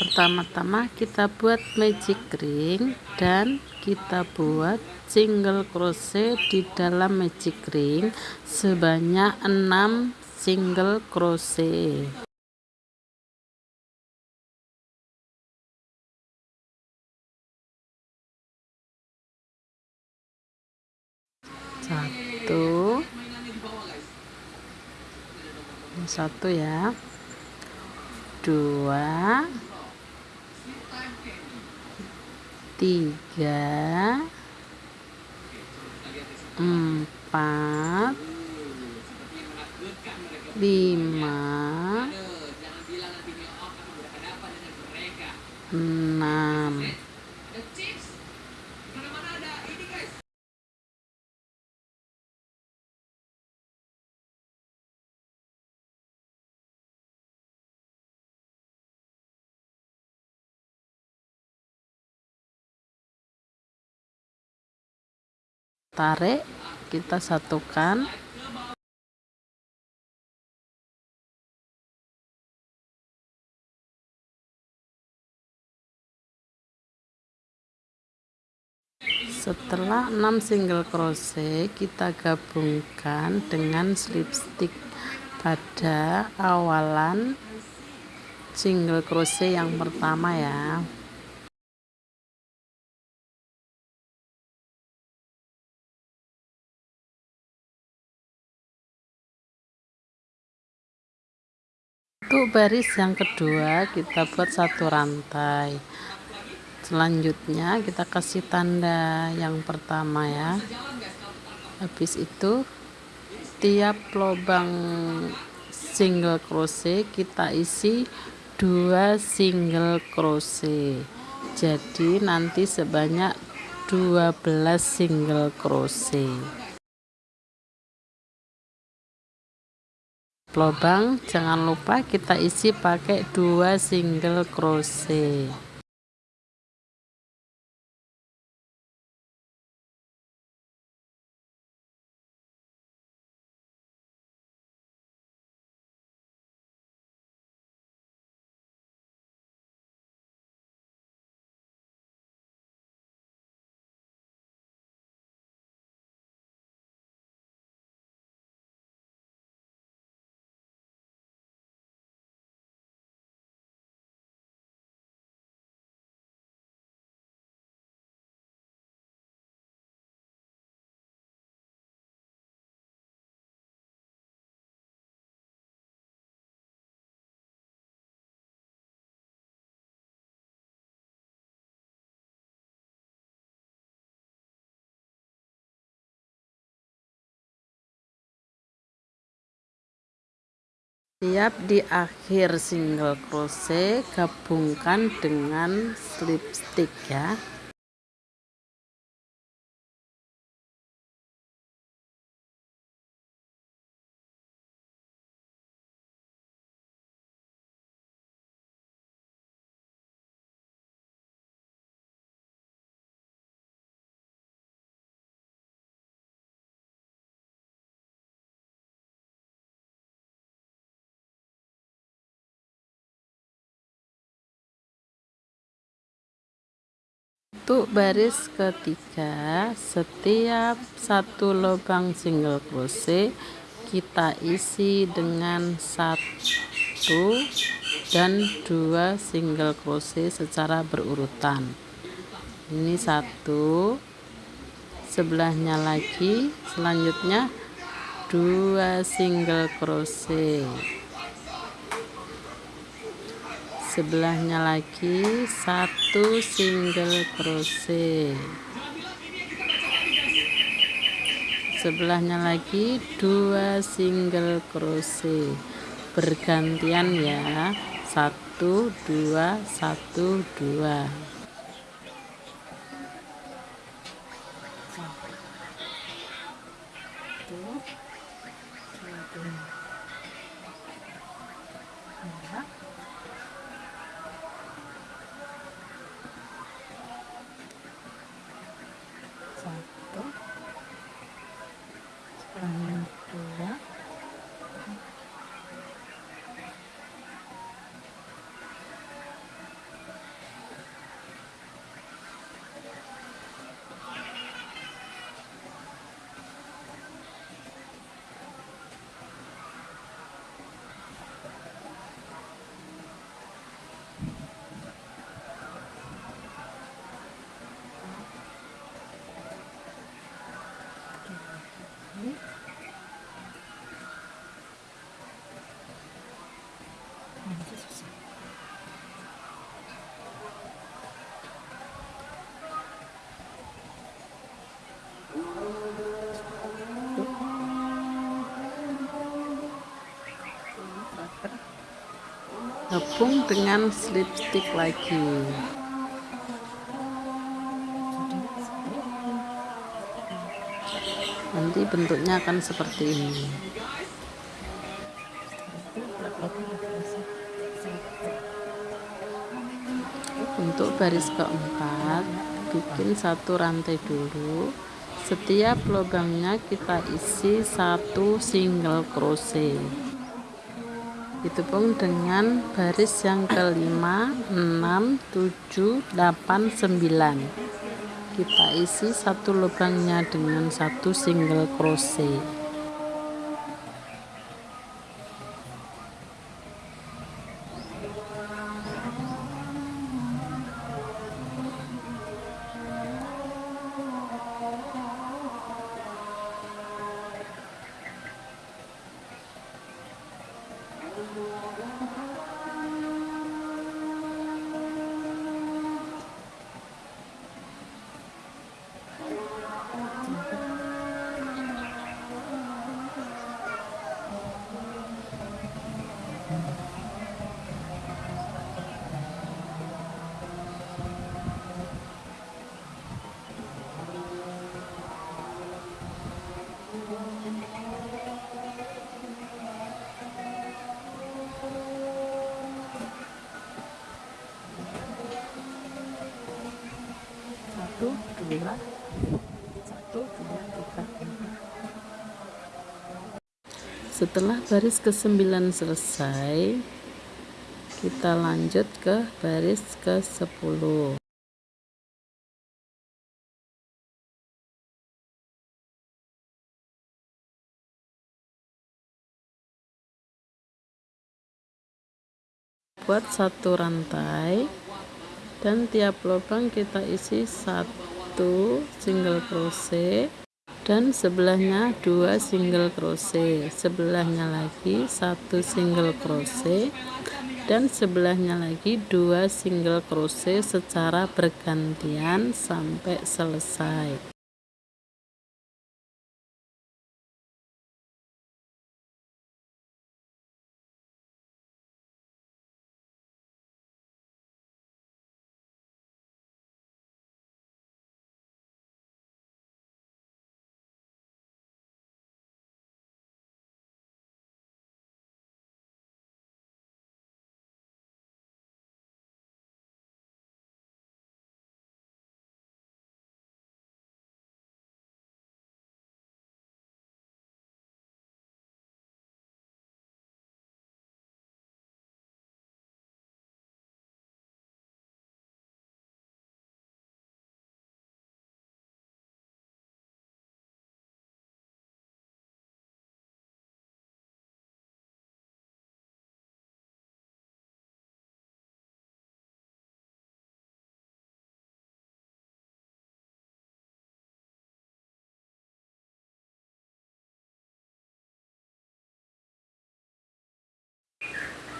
pertama-tama kita buat magic ring dan kita buat single crochet di dalam magic ring sebanyak 6 single crochet. Satu. Satu ya dua. Tiga. Empat. Lima. Enam tarik kita satukan. Setelah 6 single crochet kita gabungkan dengan slip stitch pada awalan single crochet yang pertama ya untuk baris yang kedua kita buat satu rantai. Selanjutnya kita kasih tanda yang pertama ya. Habis itu tiap lubang single crochet kita isi dua single crochet. Jadi nanti sebanyak 12 single crochet lubang jangan lupa kita isi pakai dua single crochet Siap di akhir single crochet gabungkan dengan slip stitch ya untuk baris ketiga setiap satu lubang single crochet kita isi dengan satu dan dua single crochet secara berurutan. Ini satu sebelahnya lagi selanjutnya dua single crochet sebelahnya lagi satu single crochet. Sebelahnya lagi dua single crochet. Bergantian ya satu dua satu dua gabung dengan slip stick lagi. Nanti bentuknya akan seperti ini. Untuk baris keempat bikin satu rantai dulu. Setiap lubangnya kita isi satu single crochet itu pun dengan baris yang kelima 6 7 8 9 kita isi satu lubangnya dengan satu single crochet setelah baris ke sembilan selesai kita lanjut ke baris ke sepuluh buat satu rantai dan tiap lubang kita isi satu single crochet. Dan sebelahnya dua single crochet. Sebelahnya lagi satu single crochet. Dan sebelahnya lagi dua single crochet secara bergantian sampai selesai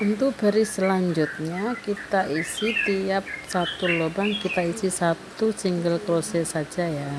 untuk baris selanjutnya kita isi tiap satu lubang kita isi satu single crochet saja ya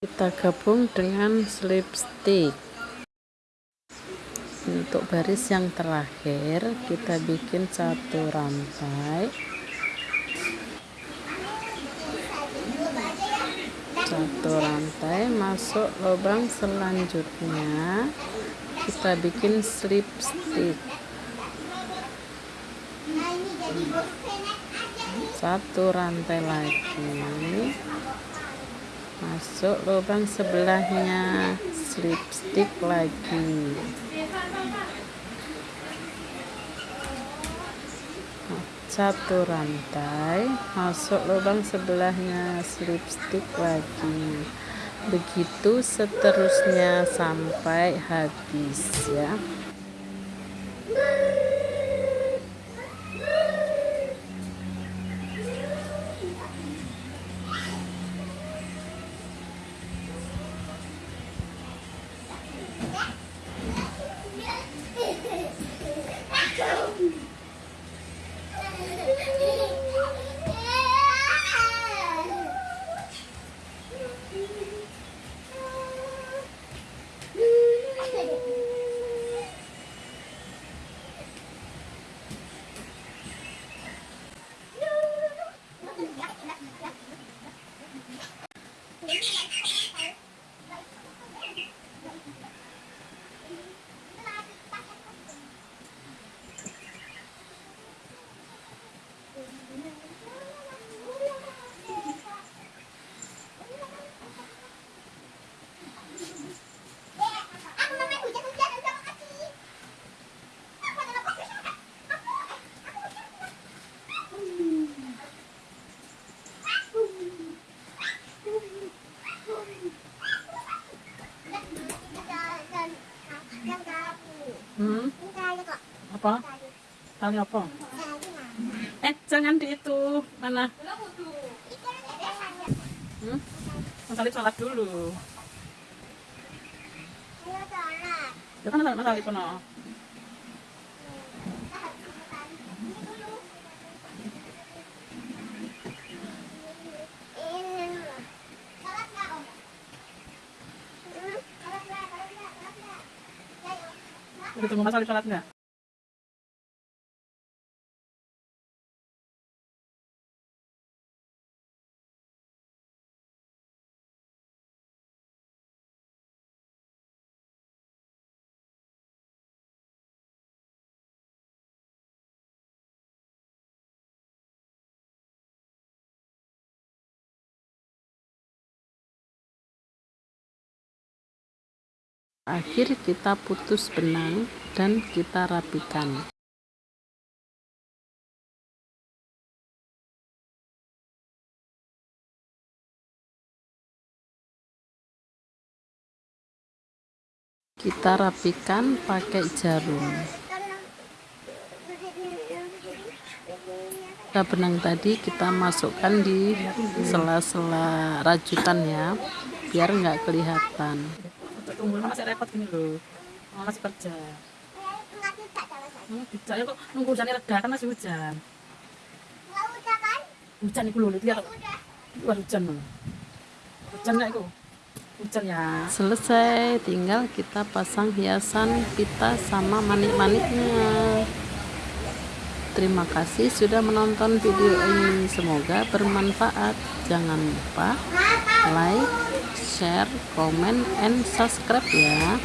kita gabung dengan slip stick untuk baris yang terakhir kita bikin satu rantai. Satu rantai masuk lubang selanjutnya. Kita bikin slip stick satu rantai lagi masuk lubang sebelahnya. Slip stick lagi satu rantai. Masuk lubang sebelahnya. Slip stick lagi. Begitu seterusnya sampai habis ya Hmm? Apa? Tali apa? Eh, jangan di itu. Mana? Hmm? Tali sholat dulu. Ya kan tali tali kono. Udah tunggu mas sholat nggak? Akhir kita putus benang dan kita rapikan. Kita rapikan pakai jarum. Kita benang tadi kita masukkan di sela-sela rajutan ya biar nggak kelihatan tunggu masih repot gini loh. Masih kerja. Hmm, bisa ya kok nunggu hujannya reda kan masih hujan. Hujan itu loh lihat luar hujan loh. Hujan nggak itu? Hujan ya. Selesai tinggal kita pasang hiasan pita sama manik-maniknya. Terima kasih sudah menonton video ini. Semoga bermanfaat. Jangan lupa like, share, comment, and subscribe ya.